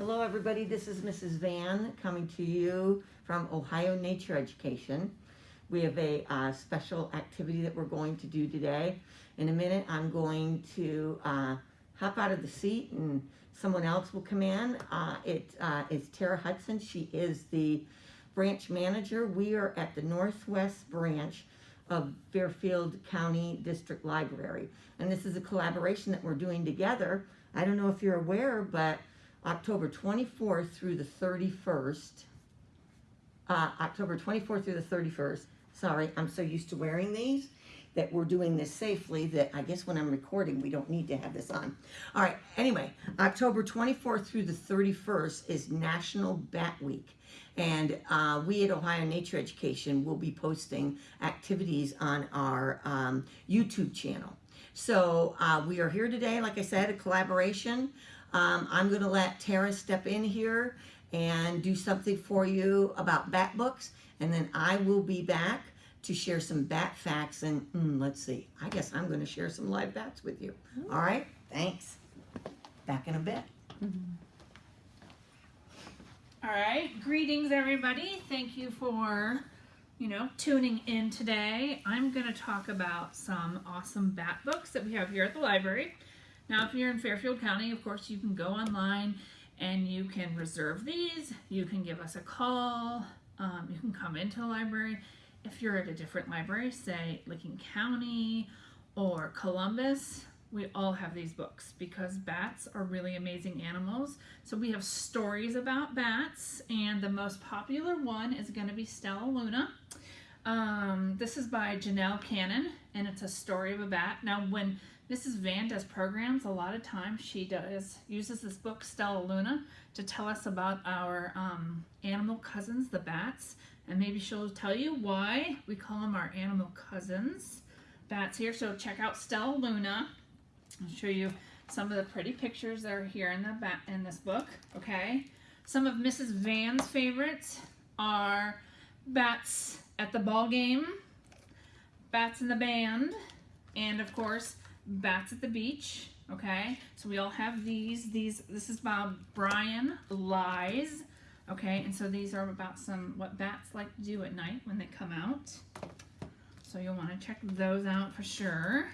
Hello, everybody. This is Mrs. Van coming to you from Ohio Nature Education. We have a uh, special activity that we're going to do today. In a minute, I'm going to uh, hop out of the seat and someone else will come in. Uh, it uh, is Tara Hudson. She is the branch manager. We are at the Northwest branch of Fairfield County District Library. And this is a collaboration that we're doing together. I don't know if you're aware, but October 24th through the 31st, uh, October 24th through the 31st, sorry, I'm so used to wearing these that we're doing this safely that I guess when I'm recording, we don't need to have this on. All right, anyway, October 24th through the 31st is National Bat Week. And uh, we at Ohio Nature Education will be posting activities on our um, YouTube channel. So uh, we are here today, like I said, a collaboration. Um, I'm going to let Tara step in here and do something for you about bat books, and then I will be back to share some bat facts. And mm, let's see, I guess I'm going to share some live bats with you. All right, thanks. Back in a bit. All right, greetings everybody. Thank you for, you know, tuning in today. I'm going to talk about some awesome bat books that we have here at the library. Now, if you're in Fairfield County, of course, you can go online and you can reserve these. You can give us a call. Um, you can come into the library. If you're at a different library, say Licking County or Columbus, we all have these books because bats are really amazing animals. So we have stories about bats, and the most popular one is going to be Stellaluna. Um, this is by Janell Cannon, and it's a story of a bat. Now, when Mrs. Van does programs, a lot of times she does uses this book, Stellaluna, to tell us about our um, animal cousins, the bats, and maybe she'll tell you why we call them our animal cousins. Bats here, so check out Stellaluna. I'll show you some of the pretty pictures that are here in the back in this book. Okay, some of Mrs. Van's favorites are bats at the ball game, bats in the band, and of course bats at the beach. Okay, so we all have these. These this is about Brian Lies. Okay, and so these are about some what bats like to do at night when they come out. So you'll want to check those out for sure.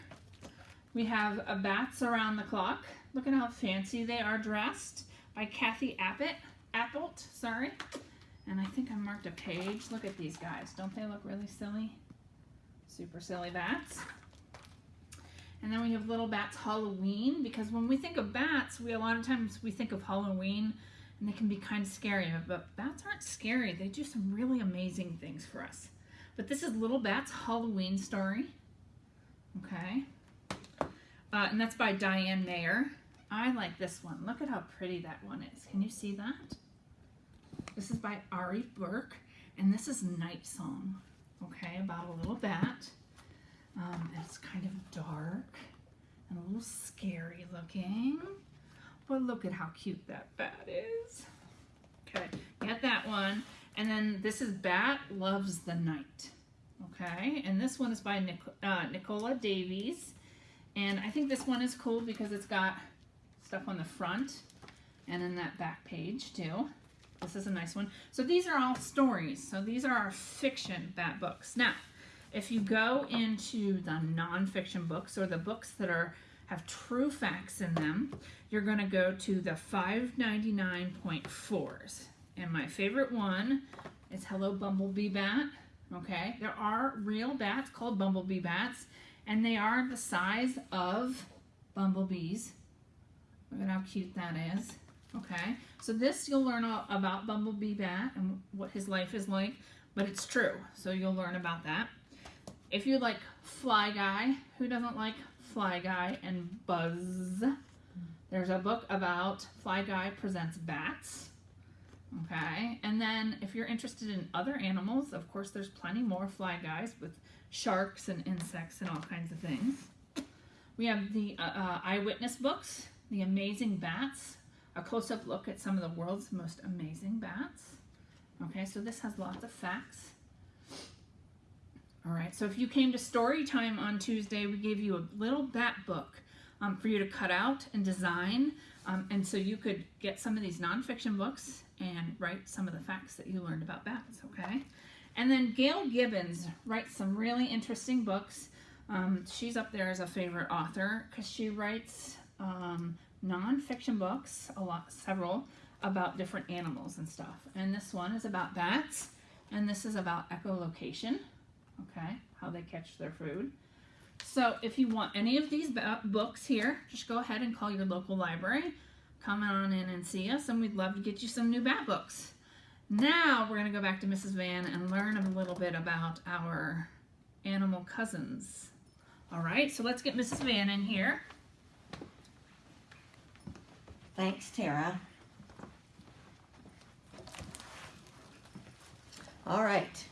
We have a Bats Around the Clock. Look at how fancy they are dressed by Kathi Appett. Appelt, sorry. And I think I marked a page. Look at these guys. Don't they look really silly? Super silly bats. And then we have Little Bats Halloween because when we think of bats, we a lot of times we think of Halloween and they can be kind of scary, but bats aren't scary. They do some really amazing things for us. But this is Little Bats Halloween story. Okay. Uh, and that's by Diane Mayr. I like this one. Look at how pretty that one is. Can you see that? This is by Ari Berk, and this is Night Song, okay, about a little bat. Um, it's kind of dark and a little scary looking. But look at how cute that bat is. Okay, get that one. And then this is Bat Loves the Night. Okay, and this one is by Nic uh, Nicola Davies. And I think this one is cool because it's got stuff on the front and in that back page too. This is a nice one. So these are all stories. So these are our fiction bat books. Now, if you go into the nonfiction books or the books that are have true facts in them, you're going to go to the 599.4s. And my favorite one is Hello Bumblebee Bat. Okay, there are real bats called bumblebee bats and they are the size of bumblebees. Look at how cute that is. Okay, so this you'll learn about Bumblebee Bat and what his life is like, but it's true, so you'll learn about that. If you like Fly Guy, who doesn't like Fly Guy and Buzz? There's a book about Fly Guy presents bats. Okay, and then if you're interested in other animals, of course there's plenty more Fly Guys with sharks and insects and all kinds of things. We have the uh, uh, eyewitness books, The Amazing Bats, a close-up look at some of the world's most amazing bats. Okay, so this has lots of facts. All right, so if you came to story time on Tuesday, we gave you a little bat book um, for you to cut out and design Um, and so you could get some of these nonfiction books and write some of the facts that you learned about bats, okay? And then Gail Gibbons writes some really interesting books. Um, she's up there as a favorite author because she writes um, nonfiction books, a lot, several, about different animals and stuff. And this one is about bats, and this is about echolocation, okay, how they catch their food. So if you want any of these books here, just go ahead and call your local library. Come on in and see us, and we'd love to get you some new bat books. Now we're going to go back to Mrs. Van and learn a little bit about our animal cousins. All right, so let's get Mrs. Van in here. Thanks, Tara. All right.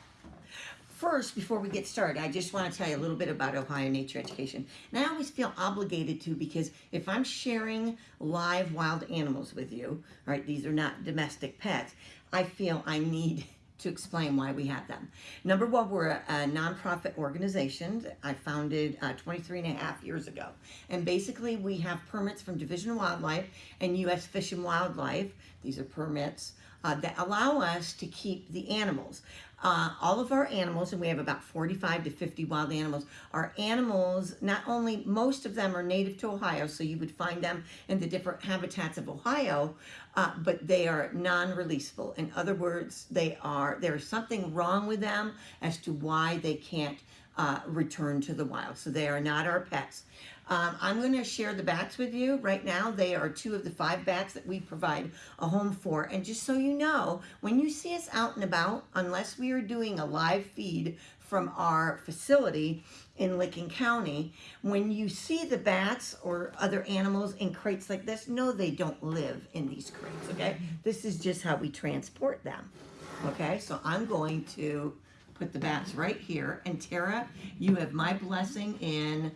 First, before we get started, I just want to tell you a little bit about Ohio Nature Education. And I always feel obligated to because if I'm sharing live wild animals with you, all right, these are not domestic pets, I feel I need to explain why we have them. Number one, we're a, a nonprofit organization that I founded uh, 23 and a half years ago. And basically, we have permits from Division of Wildlife and U.S. Fish and Wildlife. These are permits uh, that allow us to keep the animals. Uh, all of our animals, and we have about 45 to 50 wild animals, are animals, not only most of them are native to Ohio, so you would find them in the different habitats of Ohio, uh, but they are non-releasable. In other words, they are there's something wrong with them as to why they can't uh, return to the wild. So they are not our pets. Um, I'm going to share the bats with you right now. They are two of the five bats that we provide a home for. And just so you know, when you see us out and about, unless we are doing a live feed from our facility in Licking County, when you see the bats or other animals in crates like this, no, they don't live in these crates, okay? This is just how we transport them, okay? So I'm going to put the bats right here. And Tara, you have my blessing in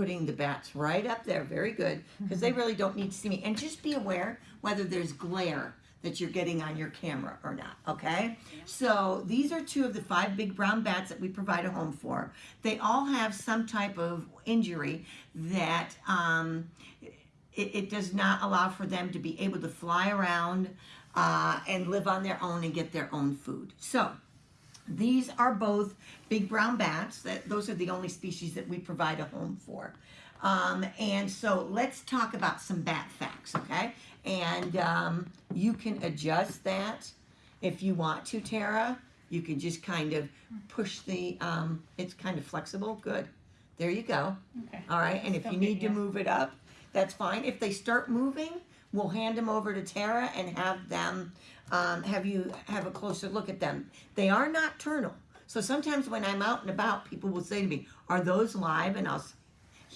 putting the bats right up there. Very good, because they really don't need to see me. And just be aware whether there's glare that you're getting on your camera or not, okay? So these are two of the five big brown bats that we provide a home for. They all have some type of injury that um, it, it does not allow for them to be able to fly around uh, and live on their own and get their own food. So these are both big brown bats. That those are the only species that we provide a home for. Um, and so let's talk about some bat facts, okay? And um, you can adjust that if you want to, Tara. You can just kind of push the. Um, it's kind of flexible. Good. There you go. Okay. All right. And if you need to move it up, that's fine. If they start moving, we'll hand them over to Tara and have them um, have you have a closer look at them. They are nocturnal. So sometimes when I'm out and about, people will say to me, "Are those live?" And I'll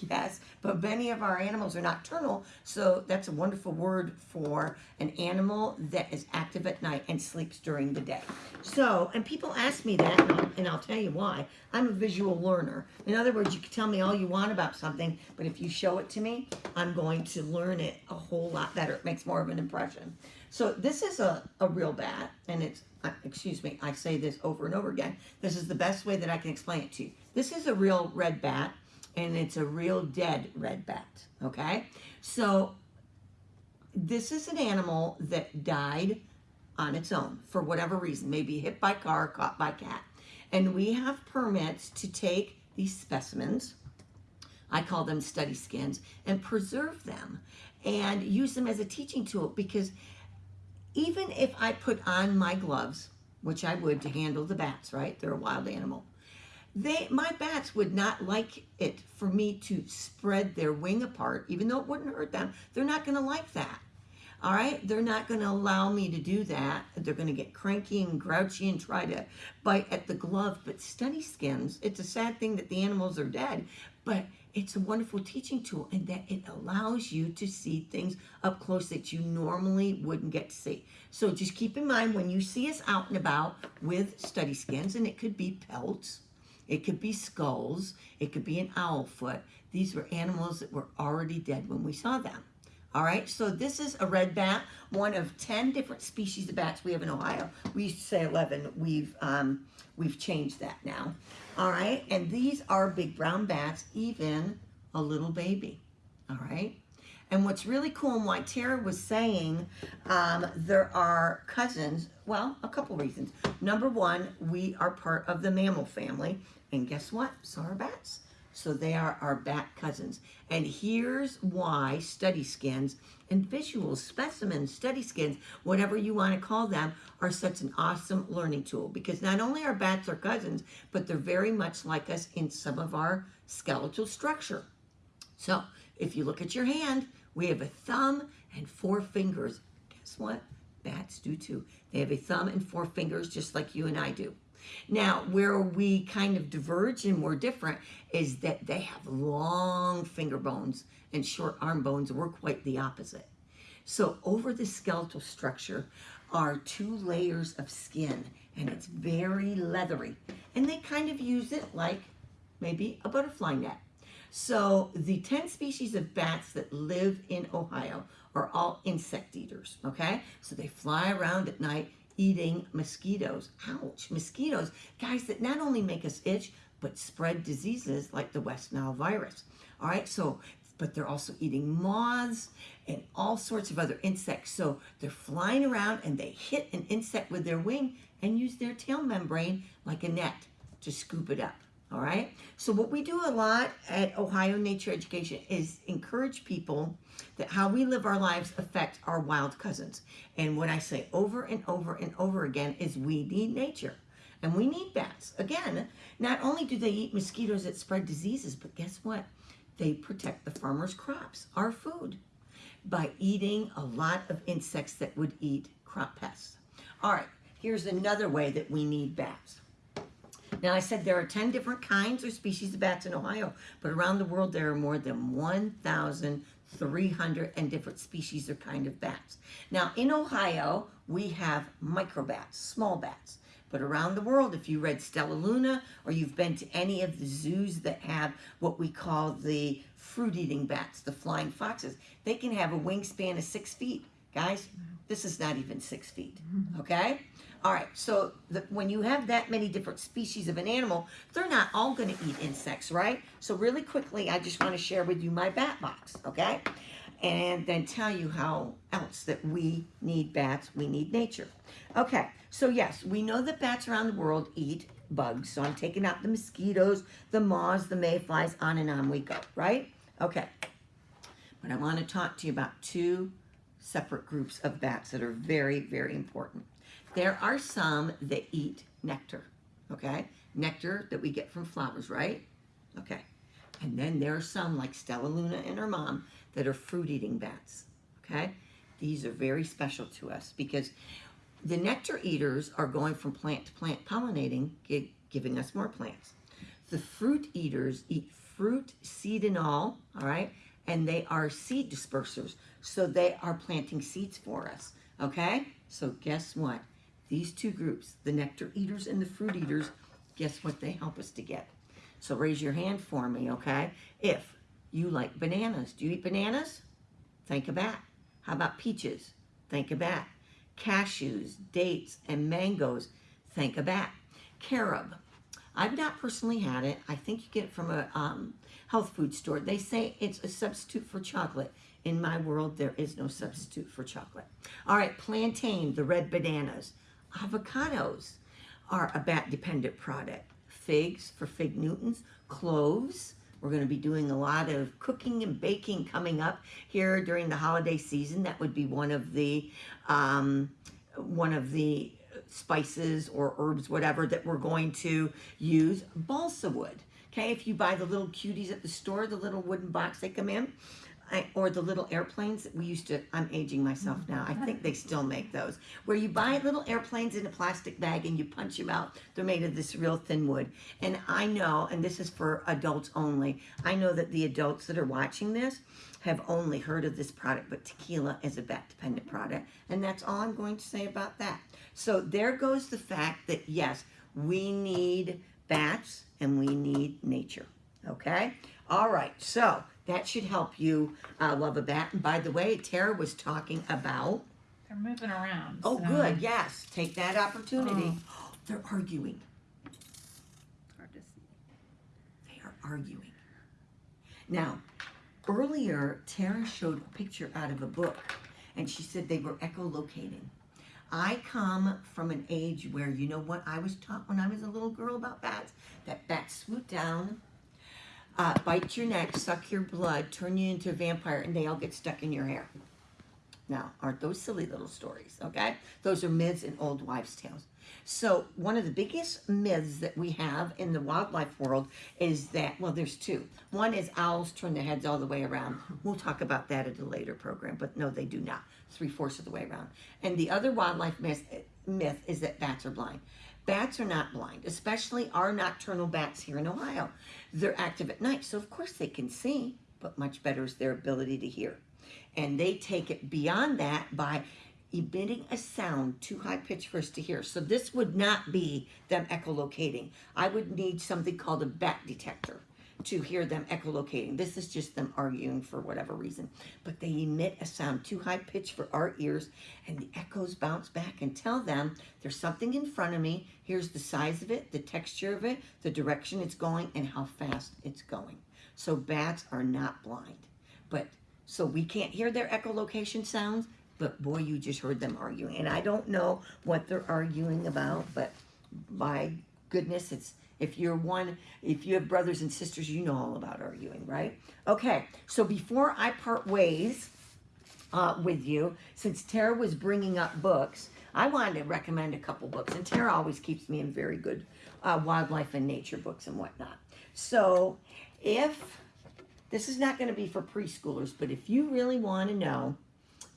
Yes, but many of our animals are nocturnal, so that's a wonderful word for an animal that is active at night and sleeps during the day. So, and people ask me that, and I'll, and I'll tell you why. I'm a visual learner. In other words, you can tell me all you want about something, but if you show it to me, I'm going to learn it a whole lot better. It makes more of an impression. So, this is a, a real bat, and it's, uh, excuse me, I say this over and over again. This is the best way that I can explain it to you. This is a real red bat and it's a real dead red bat. Okay, so this is an animal that died on its own for whatever reason, maybe hit by car, caught by cat, and we have permits to take these specimens. I call them study skins and preserve them and use them as a teaching tool because even if I put on my gloves, which I would to handle the bats, right? They're a wild animal they my bats would not like it for me to spread their wing apart even though it wouldn't hurt them. They're not going to like that all right? They're not going to allow me to do that. They're going to get cranky and grouchy and try to bite at the glove. But study skins it's a sad thing that the animals are dead but it's a wonderful teaching tool in that it allows you to see things up close that you normally wouldn't get to see. So just keep in mind when you see us out and about with study skins, and it could be pelts, it could be skulls. It could be an owl foot. These were animals that were already dead when we saw them. All right, so this is a red bat, one of 10 different species of bats we have in Ohio. We used to say 11. We've, um, we've changed that now. All right, and these are big brown bats, even a little baby. All right, And what's really cool and why Tara was saying um, there are cousins, well, a couple reasons. Number one, we are part of the mammal family. And guess what? So are bats. So they are our bat cousins. And here's why study skins and visual specimens, study skins, whatever you want to call them, are such an awesome learning tool. Because not only are bats our cousins, but they're very much like us in some of our skeletal structure. So if you look at your hand, we have a thumb and four fingers. Guess what? Bats do too. They have a thumb and four fingers just like you and I do. Now, where we kind of diverge and we're different is that they have long finger bones and short arm bones. We're quite the opposite. So over the skeletal structure are two layers of skin and it's very leathery. And they kind of use it like maybe a butterfly net. So the 10 species of bats that live in Ohio are all insect eaters, okay? So they fly around at night eating mosquitoes. Ouch, mosquitoes, guys that not only make us itch, but spread diseases like the West Nile virus. All right, so, but they're also eating moths and all sorts of other insects. So they're flying around and they hit an insect with their wing and use their tail membrane like a net to scoop it up. All right. So what we do a lot at Ohio Nature Education is encourage people that how we live our lives affect our wild cousins. And what I say over and over and over again is we need nature. And we need bats. Again, not only do they eat mosquitoes that spread diseases, but guess what? They protect the farmers' crops, our food, by eating a lot of insects that would eat crop pests. All right, here's another way that we need bats. Now, I said there are 10 different kinds or species of bats in Ohio, but around the world there are more than 1,300 and different species or kind of bats. Now, in Ohio, we have microbats, small bats. But around the world, if you read Stellaluna or you've been to any of the zoos that have what we call the fruit eating bats, the flying foxes, they can have a wingspan of six feet. Guys, mm-hmm. this is not even six feet, okay? All right, so the, when you have that many different species of an animal, they're not all going to eat insects, right? So really quickly, I just want to share with you my bat box, okay? And then tell you how else that we need bats, we need nature. Okay, so yes, we know that bats around the world eat bugs. So I'm taking out the mosquitoes, the moths, the mayflies, on and on we go, right? Okay, but I want to talk to you about two separate groups of bats that are very, very important. There are some that eat nectar, okay? Nectar that we get from flowers, right? Okay. And then there are some like Stellaluna and her mom that are fruit eating bats, okay? These are very special to us because the nectar eaters are going from plant to plant pollinating, giving us more plants. The fruit eaters eat fruit, seed, and all, all right? And they are seed dispersers. So they are planting seeds for us, okay? So guess what? These two groups, the nectar eaters and the fruit eaters, guess what they help us to get? So raise your hand for me, okay? If you like bananas, do you eat bananas? Think of that. How about peaches? Think of that. Cashews, dates, and mangoes. Think of that. Carob. I've not personally had it. I think you get it from a um, health food store. They say it's a substitute for chocolate. In my world, there is no substitute for chocolate. All right, plantain, the red bananas. Avocados are a bat dependent product. Figs for fig Newtons, cloves. We're going to be doing a lot of cooking and baking coming up here during the holiday season. That would be one of the um, one of the spices or herbs, whatever that we're going to use. Balsa wood. Okay, if you buy the little cuties at the store, the little wooden box they come in, I, or the little airplanes that we used to, I'm aging myself mm-hmm. now. I think they still make those. Where you buy little airplanes in a plastic bag and you punch them out. They're made of this real thin wood. And I know, and this is for adults only, I know that the adults that are watching this have only heard of this product, but tequila is a bat dependent product. And that's all I'm going to say about that. So there goes the fact that yes, we need bats and we need nature. Okay? All right, so that should help you uh, love a bat. And by the way, Tara was talking about. They're moving around. Oh, so good. Yes, take that opportunity. They're arguing. It's hard to see. They are arguing. Now, earlier, Tara showed a picture out of a book, and she said they were echolocating. I come from an age where you know what I was taught when I was a little girl about bats? That bats swoop down, uh, bite your neck, suck your blood, turn you into a vampire, and they all get stuck in your hair. Now, aren't those silly little stories, okay? Those are myths and old wives' tales. So, one of the biggest myths that we have in the wildlife world is that, well, there's two. One is owls turn their heads all the way around. We'll talk about that at a later program, but no, they do not. Three fourths of the way around. And the other wildlife myth, myth is that bats are blind. Bats are not blind, especially our nocturnal bats here in Ohio. They're active at night, so of course they can see, but much better is their ability to hear. And they take it beyond that by emitting a sound too high pitched for us to hear. So this would not be them echolocating. I would need something called a bat detector to hear them echolocating. This is just them arguing for whatever reason. But they emit a sound too high pitched for our ears, and the echoes bounce back and tell them there's something in front of me. Here's the size of it, the texture of it, the direction it's going, and how fast it's going. So bats are not blind. But so we can't hear their echolocation sounds, but boy, you just heard them arguing. And I don't know what they're arguing about, but my goodness, it's if you're one, if you have brothers and sisters, you know all about arguing, right? Okay, so before I part ways uh, with you, since Tara was bringing up books, I wanted to recommend a couple books, and Tara always keeps me in very good uh, wildlife and nature books and whatnot. So if this is not going to be for preschoolers, but if you really want to know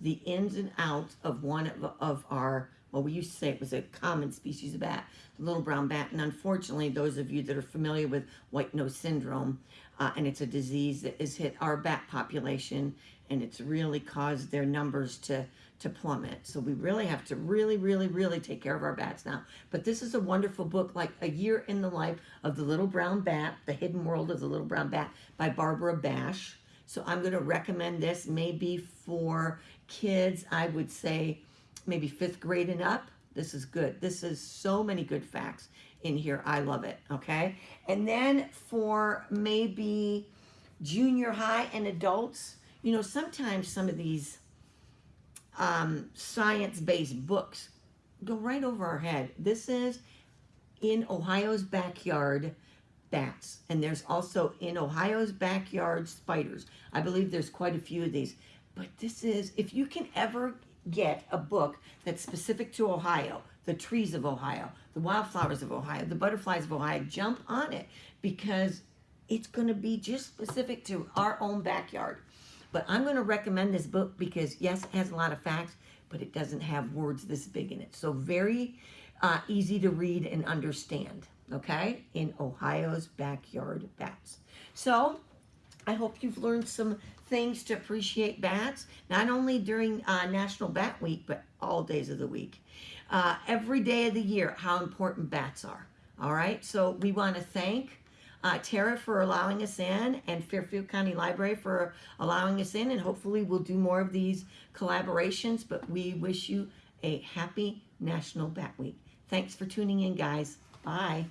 the ins and outs of one of, of our, well, we used to say it was a common species of bat, the little brown bat. And unfortunately, those of you that are familiar with white nose syndrome, uh, and it's a disease that has hit our bat population, and it's really caused their numbers to to plummet. So we really have to really, really, really take care of our bats now. But this is a wonderful book, like A Year in the Life of the Little Brown Bat, The Hidden World of the Little Brown Bat by Barbara Bash. So I'm going to recommend this maybe for kids, I would say maybe fifth grade and up. This is good. This is so many good facts in here. I love it. Okay. And then for maybe junior high and adults, you know, sometimes some of these um, science based books go right over our head. This is in Ohio's backyard bats, and there's also in Ohio's backyard spiders. I believe there's quite a few of these. But this is, if you can ever get a book that's specific to Ohio, the trees of Ohio, the wildflowers of Ohio, the butterflies of Ohio, jump on it because it's going to be just specific to our own backyard. But I'm going to recommend this book because, yes, it has a lot of facts, but it doesn't have words this big in it. So, very uh, easy to read and understand, okay? In Ohio's backyard bats. So, I hope you've learned some things to appreciate bats, not only during uh, National Bat Week, but all days of the week. Uh, every day of the year, how important bats are. All right, so we want to thank uh, Tara for allowing us in and Fairfield County Library for allowing us in, and hopefully we'll do more of these collaborations. But we wish you a happy National Bat Week. Thanks for tuning in, guys. Bye.